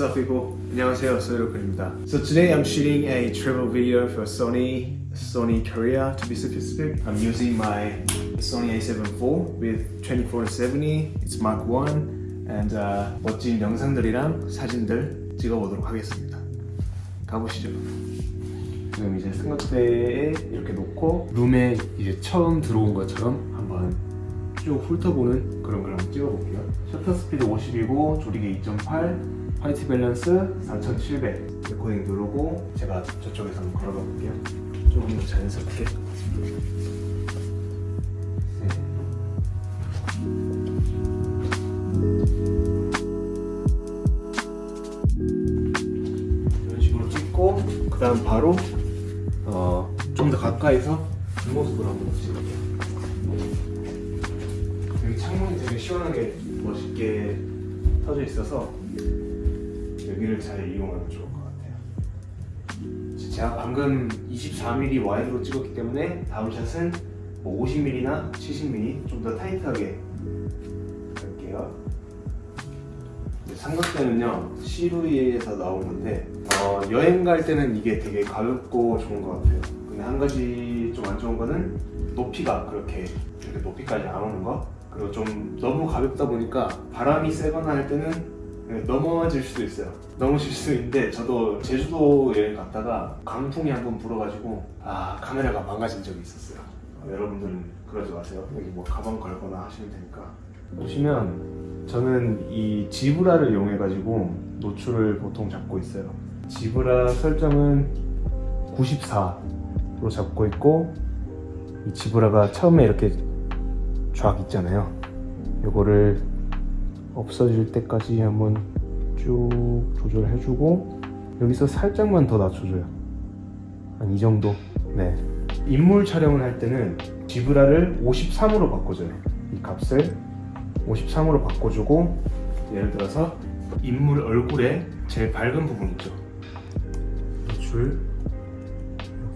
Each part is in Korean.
What's up people? 안녕하세요, 소유로크입니다. So today I'm shooting a travel video for Sony, Sony Korea to be specific. I'm using my Sony a7 IV with 2470, it's Mark 1 and uh, 멋진 영상들이랑 사진들 찍어보도록 하겠습니다. 가보시죠. 지금 이제 삼각대에 이렇게 놓고 룸에 이제 처음 들어온 것처럼 한번 쭉 훑어보는 그런 걸 한번 찍어볼게요 shutter speed 50이고 조리개 2.8 white balance 4700 레코딩 누르고 제가 저쪽에서 한번 걸어가 볼게요. 조금 더 자연스럽게. 네. 이런 식으로 찍고 그 다음 바로 어, 좀 더 가까이서 뒷모습을 한번 찍을게요. 여기 창문이 되게 시원하게 멋있게 터져 있어서 여기를 잘 이용하면 좋을 것 같아요. 제가 방금 24mm 와이드로 찍었기 때문에 다음 샷은 뭐 50mm나 70mm 좀 더 타이트하게 할게요. 삼각대는요 시루이에서 나온 건데 어, 여행 갈 때는 이게 되게 가볍고 좋은 것 같아요. 근데 한 가지 좀 안 좋은 거는 높이가 그렇게 이렇게 높이까지 안 오는 거. 그리고 좀 너무 가볍다 보니까 바람이 세거나 할 때는 넘어질 수도 있어요. 넘어질 수도 있는데 저도 제주도 여행 갔다가 강풍이 한 번 불어가지고 아 카메라가 망가진 적이 있었어요. 어, 여러분들은 그러지 마세요. 여기 뭐 가방 걸거나 하시면 되니까. 보시면 저는 이 지브라를 이용해 가지고 노출을 보통 잡고 있어요. 지브라 설정은 94로 잡고 있고 이 지브라가 처음에 이렇게 쫙 있잖아요. 이거를 없어질 때까지 한번 쭉 조절해주고 여기서 살짝만 더 낮춰줘요. 한 이 정도? 네. 인물 촬영을 할 때는 지브라를 53으로 바꿔줘요. 이 값을 53으로 바꿔주고 예를 들어서 인물 얼굴에 제일 밝은 부분 있죠. 줄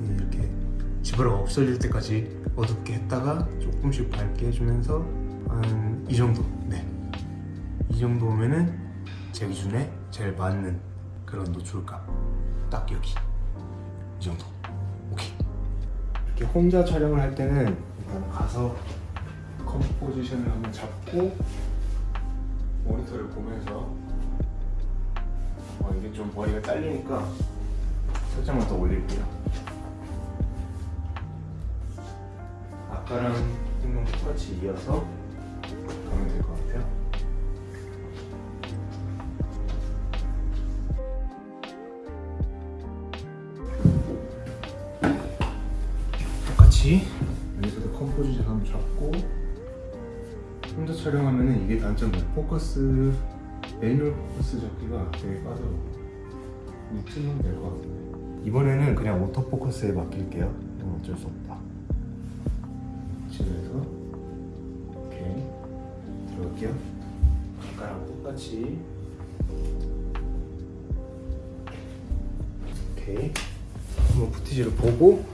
여기 이렇게 지브라가 없어질 때까지 어둡게 했다가 조금씩 밝게 해주면서 한 이 정도? 네. 이 정도면은 제 기준에 제일 맞는 그런 노출값 딱 여기. 이 정도. 오케이. 이렇게 혼자 촬영을 할 때는 일단 가서 컴포지션을 한번 잡고 모니터를 보면서 어, 이게 좀 머리가 잘리니까 살짝만 더 올릴게요. 아까랑 생각 똑같이 이어서 똑같이 여기서도 composition 한번 잡고 혼자 촬영하면 이게 단점이에요 포커스 매뉴얼 포커스 잡기가 되게 까다로워 이쯤은 될것 같은데. 이번에는 그냥 오토포커스에 맡길게요. 이건 어쩔 수 없다. 이쯤에서 오케이 들어갈게요. 아까랑 똑같이. 오케이 한번 부티지를 보고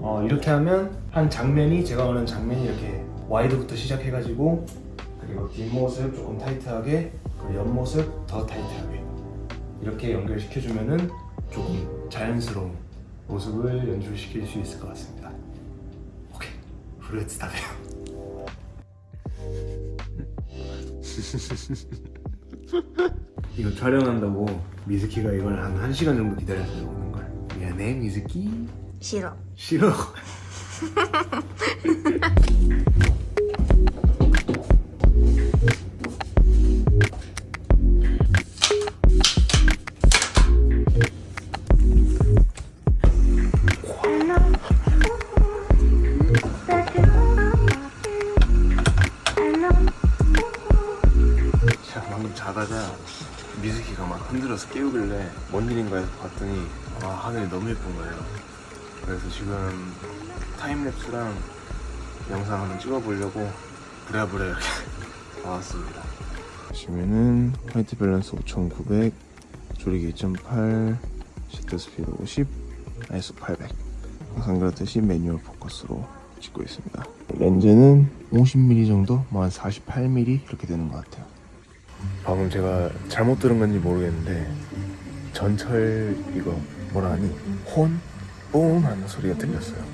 어, 이렇게 하면 한 장면이 제가 원하는 장면이 이렇게 wide부터 시작해가지고 그리고 뒷모습 조금 타이트하게 옆모습 더 타이트하게 이렇게 연결시켜주면은 조금 자연스러운 모습을 연출시킬 수 있을 것 같습니다. 오케이. フルーツ 食べよう 이거 촬영한다고 미즈키가 이걸 한 1시간 정도 기다렸어요 오는 걸. 미안해 미즈키 싫어. 싫어? 자 자다가 미즈키가 막 흔들어서 깨우길래 뭔 일인가 해서 봤더니 와 하늘이 너무 예쁜 거예요 그래서 지금 timelapse랑 영상 한번 찍어보려고 부랴부랴 이렇게 나왔습니다. 보시면은 white balance 5900 조리개 2.8 shutter speed 50 ISO 800 항상 그렇듯이 manual focus로 찍고 있습니다. 렌즈는 50mm 정도 뭐 한 48mm 이렇게 되는 것 같아요. 방금 제가 잘못 들은 건지 모르겠는데 전철 이거 뭐라 하니? 혼? 뽕 하는 소리가 들렸어요.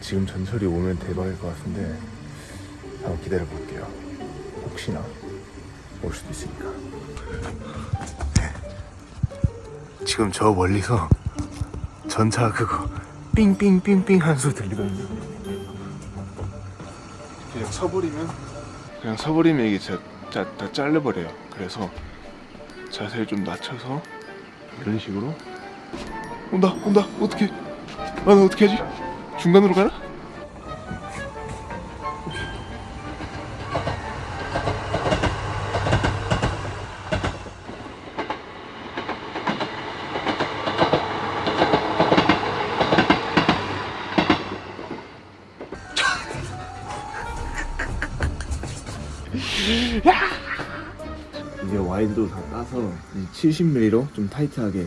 지금 전철이 오면 대박일 것 같은데 한번 기다려 볼게요. 혹시나 올 수도 있으니까. 지금 저 멀리서 전차 그거 삥삥삥삥 하는 소리 들리거든요. 그냥 서버리면? 그냥 서버리면 이게 다, 다, 다 잘려버려요. 그래서 자세를 좀 낮춰서 이런 식으로. 온다 온다. 어떻게 나는 어떻게 하지 중간으로 가나? 이제 wide도 다 따서 70mm로 좀 타이트하게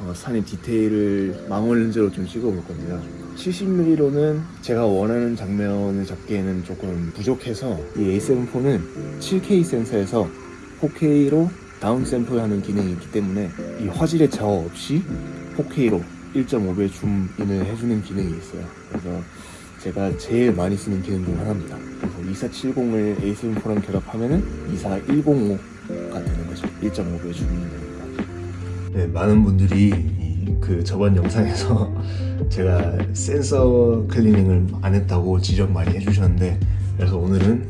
어, 산의 디테일을 망원 렌즈로 좀 찍어볼 겁니다. 70mm로는 제가 원하는 장면을 잡기에는 조금 부족해서 이 A7 4는 7K 센서에서 4K로 down sample하는 기능이 있기 때문에 이 화질의 저하 없이 4K로 1.5배 줌인을 해주는 기능이 있어요. 그래서 제가 제일 많이 쓰는 기능 중 하나입니다. 그래서 2470을 A7 4랑 결합하면 은 24105가 되는 거죠. 1.5배 줌이 되니까. 네, 많은 분들이 이 그 저번 영상에서 제가 sensor cleaning을 안 했다고 지적 많이 해주셨는데 그래서 오늘은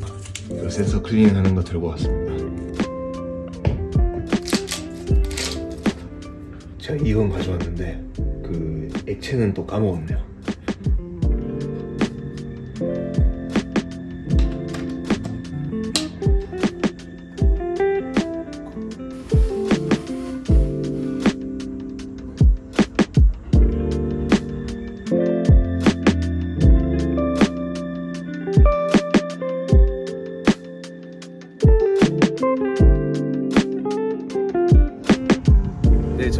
그 sensor cleaning 하는 거 들고 왔습니다. 제가 이건 가져왔는데 그 액체는 또 까먹었네요.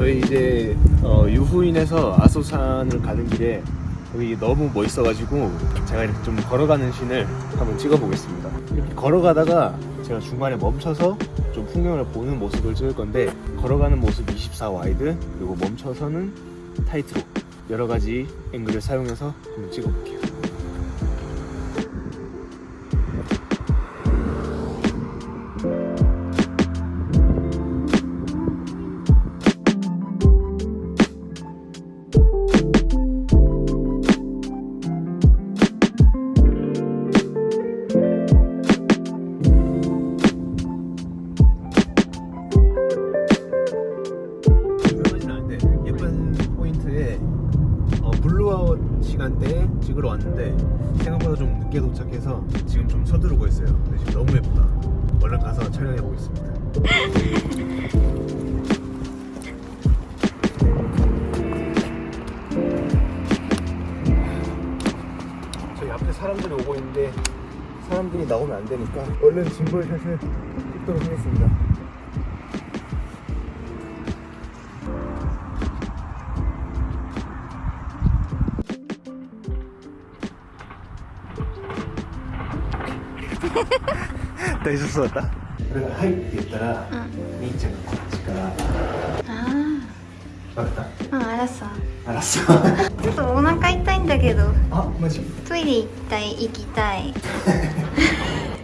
저희 이제 어, 유후인에서 아소산을 가는 길에 여기 너무 멋있어가지고 제가 이렇게 좀 걸어가는 씬을 한번 찍어보겠습니다. 이렇게 걸어가다가 제가 중간에 멈춰서 좀 풍경을 보는 모습을 찍을 건데 걸어가는 모습 24 wide 그리고 멈춰서는 타이트로 여러 가지 앵글을 사용해서 한번 찍어볼게요. 나오면 안 되니까 얼른 짐벌샷을 찍도록 하겠습니다.大丈夫そうだった俺が「はい」って言ったら、兄ちゃんがこっちからあ分かっあ、うん、알았어. たあらそうちょっとお腹痛いんだけど、あマジトイレ行きたい、行きたい。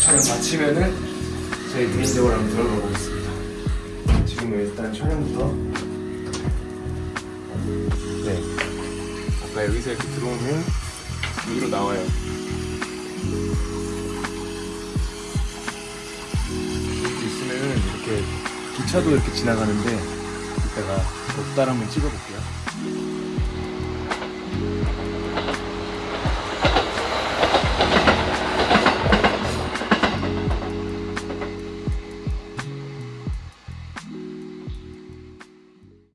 촬영 마치면은 저희 개인적으로 한번 들어가 보겠습니다. 지금 일단 촬영부터. 네. 아까 여기서 이렇게 들어오면 여기로 나와요. 여기 있으면은 이렇게 기차도 이렇게 지나가는데 이따가 덕달 한번 찍어볼게요